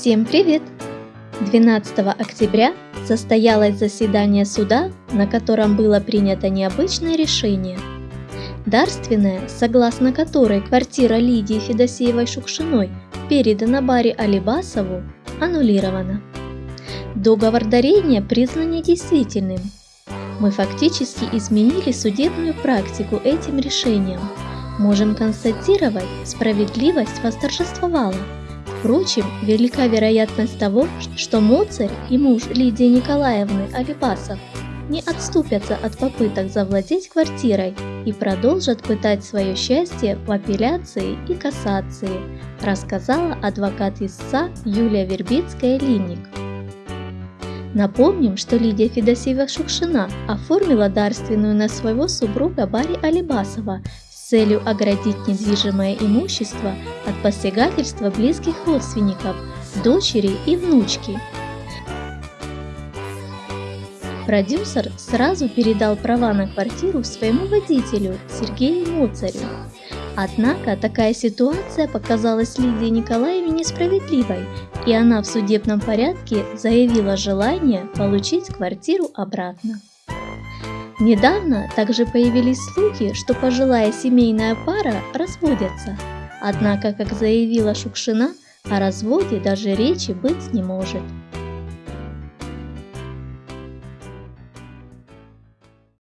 Всем привет! 12 октября состоялось заседание суда, на котором было принято необычное решение. Дарственная, согласно которой квартира Лидии Федосеевой-Шукшиной передана Баре Алибасову, аннулирована. Договор дарения признан недействительным. Мы фактически изменили судебную практику этим решением. Можем констатировать, справедливость восторжествовала – Впрочем, велика вероятность того, что Моцарь и муж Лидии Николаевны Алибасов не отступятся от попыток завладеть квартирой и продолжат пытать свое счастье в апелляции и кассации, рассказала адвокат истца Юлия Вербицкая-Линник. Напомним, что Лидия Федосеева-Шукшина оформила дарственную на своего супруга Барри Алибасова целью оградить недвижимое имущество от посягательства близких родственников, дочери и внучки. Продюсер сразу передал права на квартиру своему водителю Сергею Моцарю. Однако такая ситуация показалась Лидии Николаевне несправедливой, и она в судебном порядке заявила желание получить квартиру обратно. Недавно также появились слухи, что пожилая семейная пара разводятся. Однако, как заявила Шукшина, о разводе даже речи быть не может.